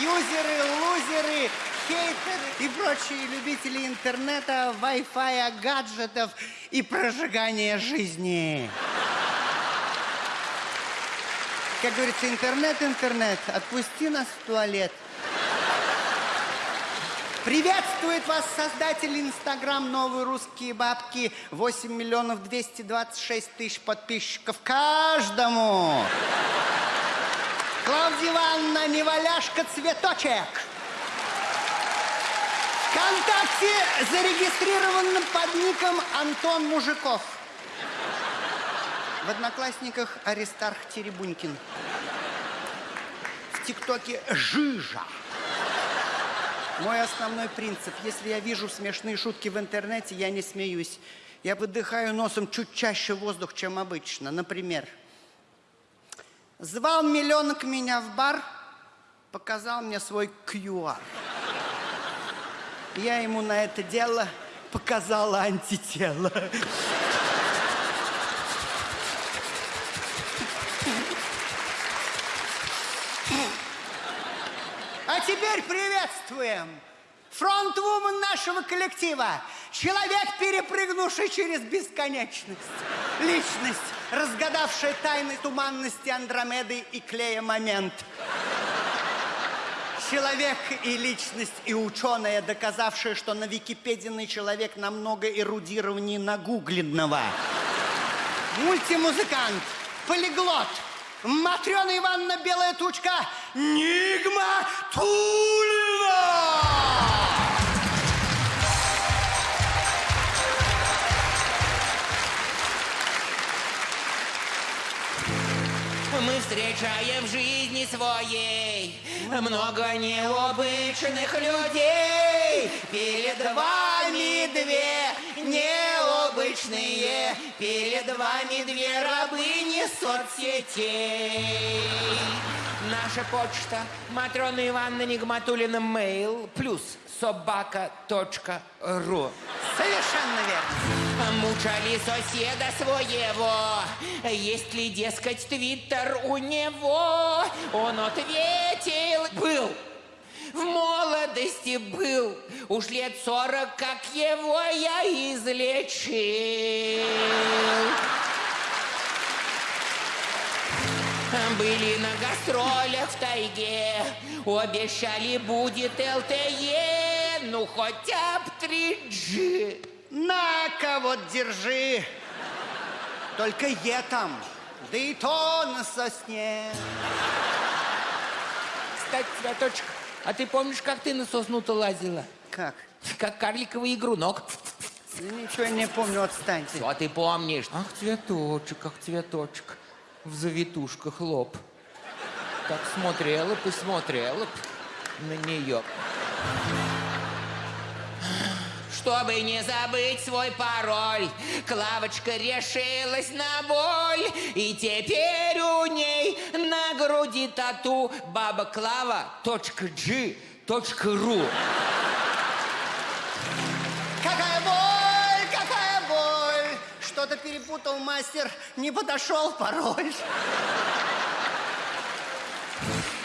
юзеры, лузеры, хейтеры и прочие любители интернета, Wi-Fi, гаджетов и прожигания жизни. Как говорится, интернет, интернет, отпусти нас в туалет. Приветствует вас создатель Инстаграм «Новые русские бабки». 8 миллионов 226 тысяч подписчиков каждому. Клавдия Ивановна, неваляшка, цветочек. Вконтакте зарегистрирован под ником Антон Мужиков. В Одноклассниках Аристарх Теребунькин. В ТикТоке Жижа. Мой основной принцип. Если я вижу смешные шутки в интернете, я не смеюсь. Я выдыхаю носом чуть чаще воздух, чем обычно. Например, звал миллионок меня в бар, показал мне свой QR. Я ему на это дело показала антитело. А теперь приветствуем фронтвумен нашего коллектива. Человек, перепрыгнувший через бесконечность. Личность, разгадавшая тайны туманности Андромеды и клея момент. Человек и личность, и ученая, доказавшая, что на Википедийный человек намного эрудированнее нагугленного. Мультимузыкант, полиглот, Матрена Ивановна Белая Тучка, Нигма Тулина! Мы встречаем в жизни своей много необычных людей. Перед вами две необычные, перед вами две рабыни соцсетей. Наша почта Матрона Ивановна Нигматулина Мейл плюс собака.ру Совершенно верно. Мучали соседа своего, есть ли, дескать, твиттер у него? Он ответил, был, в молодости был, уж лет сорок, как его я излечил. Были на гастролях в тайге, обещали будет ЛТЕ, ну хотя бы 3G. На-ка, вот держи. Только е там, да и то на сосне. Кстати, цветочек, а ты помнишь, как ты на сосну-то лазила? Как? Как карликовый игрунок. Да ничего не помню, отстаньте. Что ты помнишь? Ах, цветочек, ах, цветочек. В завитушках лоб. Так смотрела бы, смотрела б на нее. Чтобы не забыть свой пароль, Клавочка решилась на боль. И теперь у ней на груди тату баба Клава G ру. Какая боль, какая боль! Что-то перепутал мастер, не подошел пароль.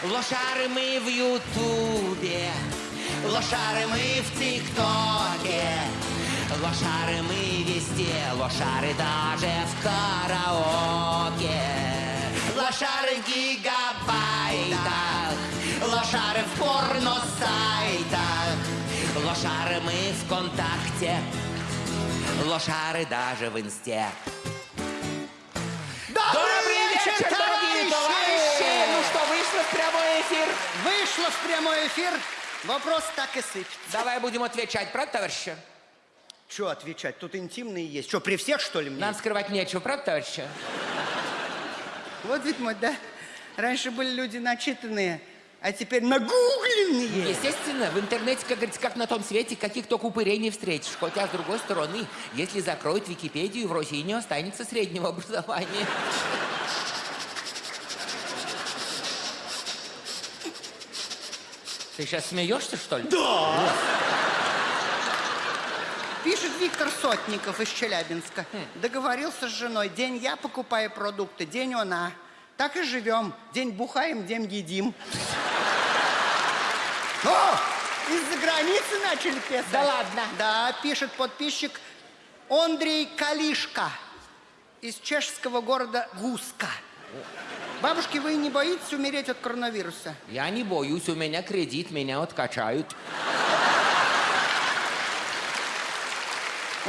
Лошары мы в Ютубе, лошары мы в ТикТоке, лошары мы везде, лошары даже в караоке. Лошары в гигабайтах, лошары в порно-сайтах, лошары мы ВКонтакте, лошары даже в Инсте. Вечер, дорогие товарищи! Ну что, вышло в прямой эфир? Вышло в прямой эфир. Вопрос так и сыпется. Давай будем отвечать, правда, товарищи? Что отвечать? Тут интимные есть. Что, при всех, что ли, мне? Нам скрывать нечего, правда, товарищи? Вот ведь мой, да? Раньше были люди начитанные, а теперь нагугленные. Естественно, в интернете, как говорится, как на том свете, каких только упырей не встретишь. Хотя, с другой стороны, если закроют Википедию, в России не останется среднего образования. Ты сейчас смеешься, что ли? Да! Пишет Виктор Сотников из Челябинска. Договорился с женой. День я покупаю продукты, день она. Так и живем. День бухаем, день едим. О, из-за границы начали писать? Да ладно? Да, пишет подписчик Андрей Калишка из чешского города Гуска. Бабушки, вы не боитесь умереть от коронавируса? Я не боюсь, у меня кредит, меня откачают.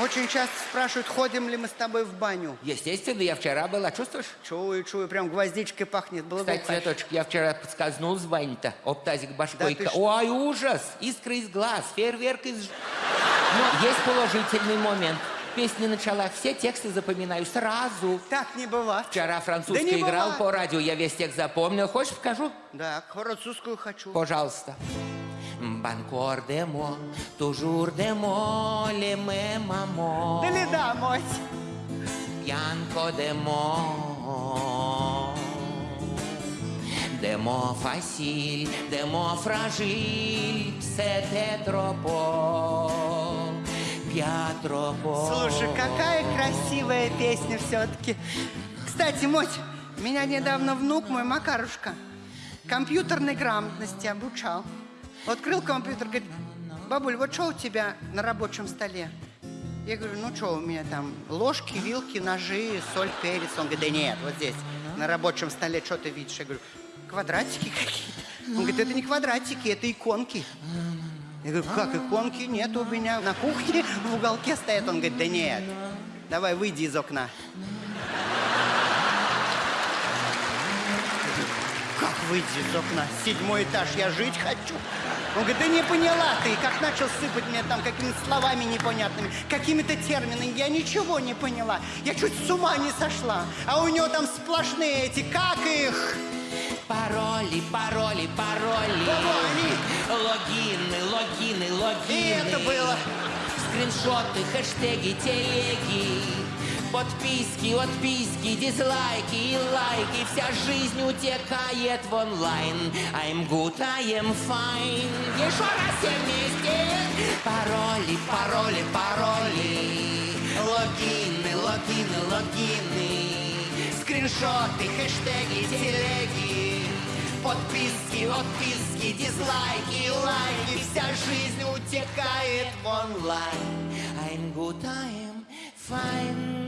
Очень часто спрашивают, ходим ли мы с тобой в баню. Естественно, я вчера была, чувствуешь? Чую, чую, прям гвоздичкой пахнет. Кстати, Благоухаешь. цветочек, я вчера подскользнул в бане-то, об тазик башкой. Да? Ой, ужас! Искры из глаз, фейерверк из... Но есть положительный момент. Песня начала, все тексты запоминаю сразу. Так не бывает. Вчера французский Да играл бывает. по радио, я весь текст запомнил. Хочешь, покажу? Да, французскую хочу. Пожалуйста. Банкор де мо, тужур де мо, ле ме мамо. Да ли да, мать? Bianco de mo De mo facil, de mo fragil Se troppo Слушай, какая красивая песня все-таки. Кстати, Моть, меня недавно внук мой, Макарушка, компьютерной грамотности обучал. Открыл компьютер, говорит, бабуль, вот что у тебя на рабочем столе? Я говорю, ну что у меня там, ложки, вилки, ножи, соль, перец. Он говорит, да нет, вот здесь, на рабочем столе, что ты видишь? Я говорю, квадратики какие-то. Он говорит, это не квадратики, это иконки. Я говорю, как иконки? Нет у меня. На кухне в уголке стоят. Он говорит, да нет. Давай, выйди из окна. Как выйти из окна? Седьмой этаж, я жить хочу. Он говорит, да не поняла ты. Как начал сыпать мне там какими-то словами непонятными, какими-то терминами. Я ничего не поняла. Я чуть с ума не сошла. А у него там сплошные эти, как их? Пароли, пароли, пароли они? Логины, логины, логины. И это было. Скриншоты, хэштеги, телеги Подписки, отписки, дизлайки и лайки. Вся жизнь утекает в онлайн. I'm good, I am fine. Еще раз все вместе. Пароли, пароли, пароли. Логины, логины, логины. Скриншоты, хэштеги, телеги Подписки, отписки, дизлайки, лайки Вся жизнь утекает в онлайн I'm good, I am fine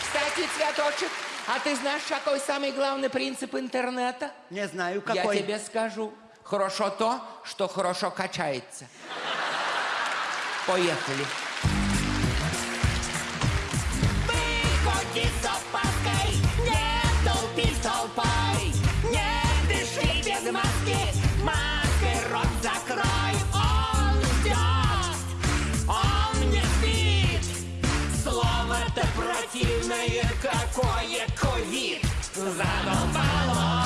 Кстати, цветочек, а ты знаешь, какой самый главный принцип интернета? Не знаю, какой. Я тебе скажу. Хорошо то, что хорошо качается. Поехали. Какое ковид. Задолбало